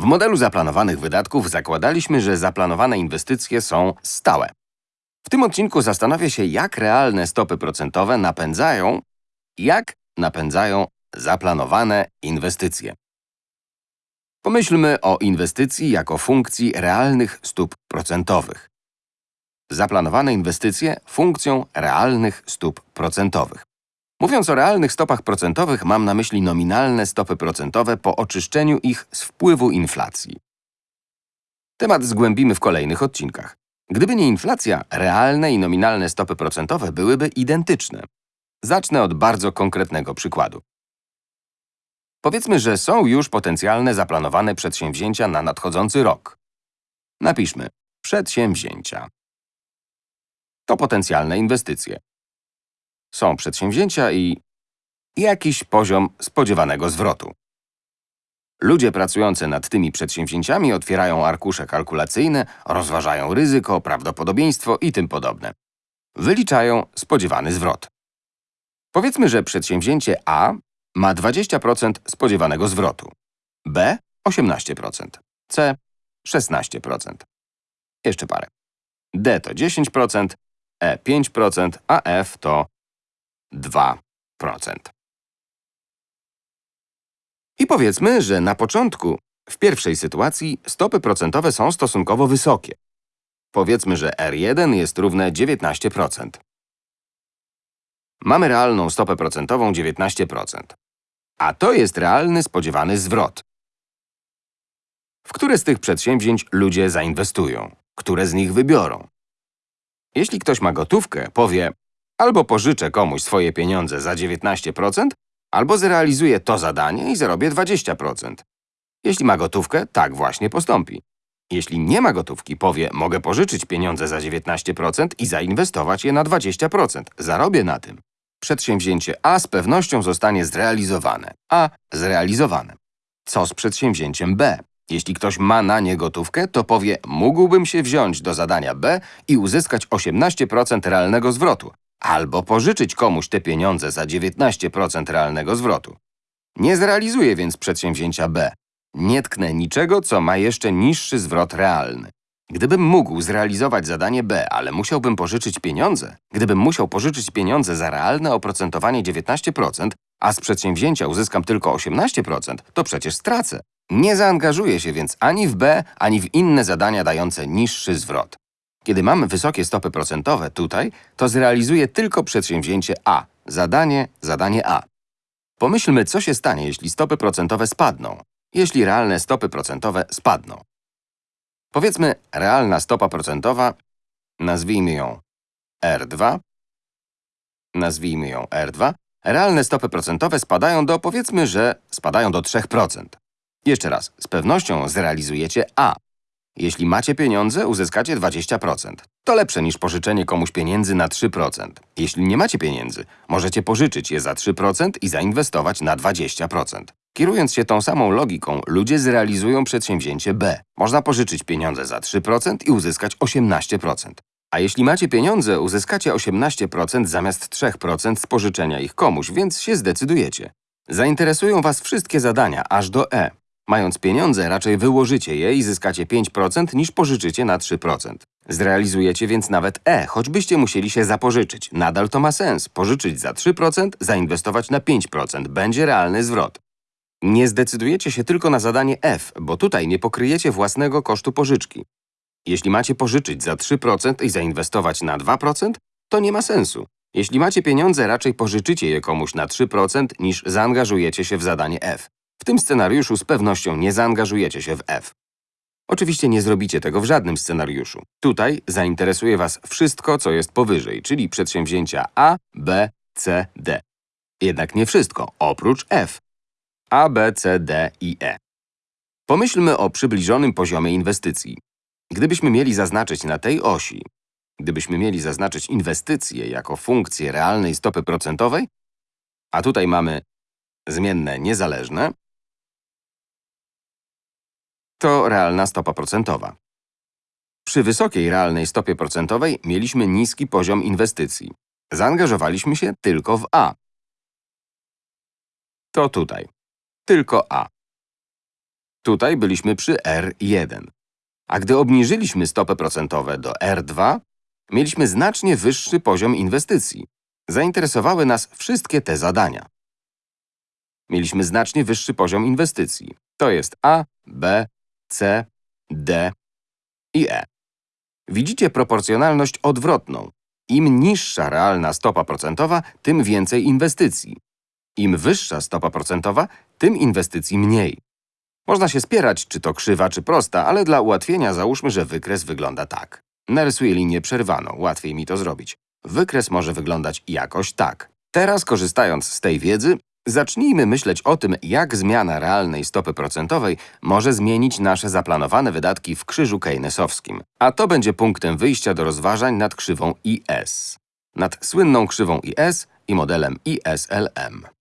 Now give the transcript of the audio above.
W modelu zaplanowanych wydatków zakładaliśmy, że zaplanowane inwestycje są stałe. W tym odcinku zastanowię się, jak realne stopy procentowe napędzają, jak napędzają zaplanowane inwestycje. Pomyślmy o inwestycji jako funkcji realnych stóp procentowych. Zaplanowane inwestycje funkcją realnych stóp procentowych. Mówiąc o realnych stopach procentowych, mam na myśli nominalne stopy procentowe po oczyszczeniu ich z wpływu inflacji. Temat zgłębimy w kolejnych odcinkach. Gdyby nie inflacja, realne i nominalne stopy procentowe byłyby identyczne. Zacznę od bardzo konkretnego przykładu. Powiedzmy, że są już potencjalne zaplanowane przedsięwzięcia na nadchodzący rok. Napiszmy przedsięwzięcia. To potencjalne inwestycje. Są przedsięwzięcia i jakiś poziom spodziewanego zwrotu. Ludzie pracujący nad tymi przedsięwzięciami otwierają arkusze kalkulacyjne, rozważają ryzyko, prawdopodobieństwo i tym podobne. Wyliczają spodziewany zwrot. Powiedzmy, że przedsięwzięcie A ma 20% spodziewanego zwrotu, B 18%, C 16%. Jeszcze parę. D to 10%, E 5%, a F to 2%. I powiedzmy, że na początku, w pierwszej sytuacji, stopy procentowe są stosunkowo wysokie. Powiedzmy, że R1 jest równe 19%. Mamy realną stopę procentową 19%. A to jest realny spodziewany zwrot. W które z tych przedsięwzięć ludzie zainwestują? Które z nich wybiorą? Jeśli ktoś ma gotówkę, powie albo pożyczę komuś swoje pieniądze za 19%, albo zrealizuję to zadanie i zarobię 20%. Jeśli ma gotówkę, tak właśnie postąpi. Jeśli nie ma gotówki, powie, mogę pożyczyć pieniądze za 19% i zainwestować je na 20%. Zarobię na tym. Przedsięwzięcie A z pewnością zostanie zrealizowane. A zrealizowane. Co z przedsięwzięciem B? Jeśli ktoś ma na nie gotówkę, to powie, mógłbym się wziąć do zadania B i uzyskać 18% realnego zwrotu, albo pożyczyć komuś te pieniądze za 19% realnego zwrotu. Nie zrealizuję więc przedsięwzięcia B. Nie tknę niczego, co ma jeszcze niższy zwrot realny. Gdybym mógł zrealizować zadanie B, ale musiałbym pożyczyć pieniądze, gdybym musiał pożyczyć pieniądze za realne oprocentowanie 19%, a z przedsięwzięcia uzyskam tylko 18%, to przecież stracę. Nie zaangażuję się więc ani w B, ani w inne zadania dające niższy zwrot. Kiedy mamy wysokie stopy procentowe tutaj, to zrealizuję tylko przedsięwzięcie A. Zadanie, zadanie A. Pomyślmy, co się stanie, jeśli stopy procentowe spadną, jeśli realne stopy procentowe spadną. Powiedzmy, realna stopa procentowa, nazwijmy ją R2, nazwijmy ją R2, realne stopy procentowe spadają do, powiedzmy, że spadają do 3%. Jeszcze raz, z pewnością zrealizujecie A. Jeśli macie pieniądze, uzyskacie 20%. To lepsze niż pożyczenie komuś pieniędzy na 3%. Jeśli nie macie pieniędzy, możecie pożyczyć je za 3% i zainwestować na 20%. Kierując się tą samą logiką, ludzie zrealizują przedsięwzięcie B. Można pożyczyć pieniądze za 3% i uzyskać 18%. A jeśli macie pieniądze, uzyskacie 18% zamiast 3% z pożyczenia ich komuś, więc się zdecydujecie. Zainteresują Was wszystkie zadania, aż do E. Mając pieniądze, raczej wyłożycie je i zyskacie 5% niż pożyczycie na 3%. Zrealizujecie więc nawet E, choćbyście musieli się zapożyczyć. Nadal to ma sens. Pożyczyć za 3%, zainwestować na 5%. Będzie realny zwrot. Nie zdecydujecie się tylko na zadanie F, bo tutaj nie pokryjecie własnego kosztu pożyczki. Jeśli macie pożyczyć za 3% i zainwestować na 2%, to nie ma sensu. Jeśli macie pieniądze, raczej pożyczycie je komuś na 3% niż zaangażujecie się w zadanie F. W tym scenariuszu z pewnością nie zaangażujecie się w F. Oczywiście nie zrobicie tego w żadnym scenariuszu. Tutaj zainteresuje Was wszystko, co jest powyżej, czyli przedsięwzięcia A, B, C, D. Jednak nie wszystko, oprócz F. A, B, C, D i E. Pomyślmy o przybliżonym poziomie inwestycji. Gdybyśmy mieli zaznaczyć na tej osi, gdybyśmy mieli zaznaczyć inwestycje jako funkcję realnej stopy procentowej, a tutaj mamy zmienne niezależne, to realna stopa procentowa. Przy wysokiej realnej stopie procentowej mieliśmy niski poziom inwestycji. Zaangażowaliśmy się tylko w A. To tutaj. Tylko A. Tutaj byliśmy przy R1. A gdy obniżyliśmy stopy procentowe do R2, mieliśmy znacznie wyższy poziom inwestycji. Zainteresowały nas wszystkie te zadania. Mieliśmy znacznie wyższy poziom inwestycji. To jest A, B, C, D i E. Widzicie proporcjonalność odwrotną. Im niższa realna stopa procentowa, tym więcej inwestycji. Im wyższa stopa procentowa, tym inwestycji mniej. Można się spierać, czy to krzywa, czy prosta, ale dla ułatwienia załóżmy, że wykres wygląda tak. Narysuję linię przerwaną, łatwiej mi to zrobić. Wykres może wyglądać jakoś tak. Teraz, korzystając z tej wiedzy, zacznijmy myśleć o tym, jak zmiana realnej stopy procentowej może zmienić nasze zaplanowane wydatki w krzyżu keynesowskim. A to będzie punktem wyjścia do rozważań nad krzywą IS. Nad słynną krzywą IS i modelem ISLM.